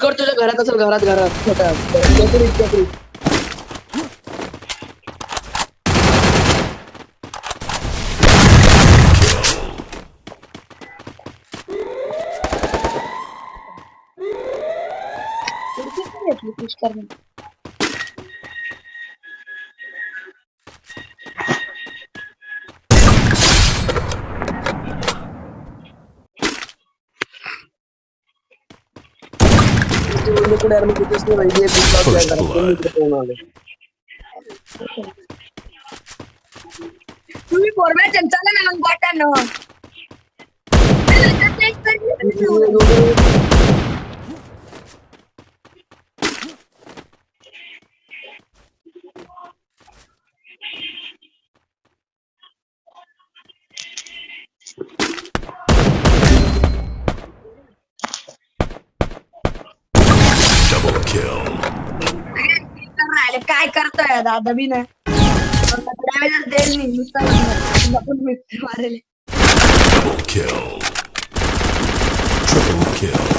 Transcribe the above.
कर तुझ्या घरात असेल घरात घरात छोट्या ಇಲ್ಲಿ ಕೂಡ ಯಾರು ಕಿಟಿಸ್ ನ ವೈದ್ಯ ಫೋರ್ में चमचाला मैं लंग बटन Thank you. kill. काय करतोय दादा भी ना ड्रायव्हर देईल मी नुसता मारेल Triple kill. Triple kill.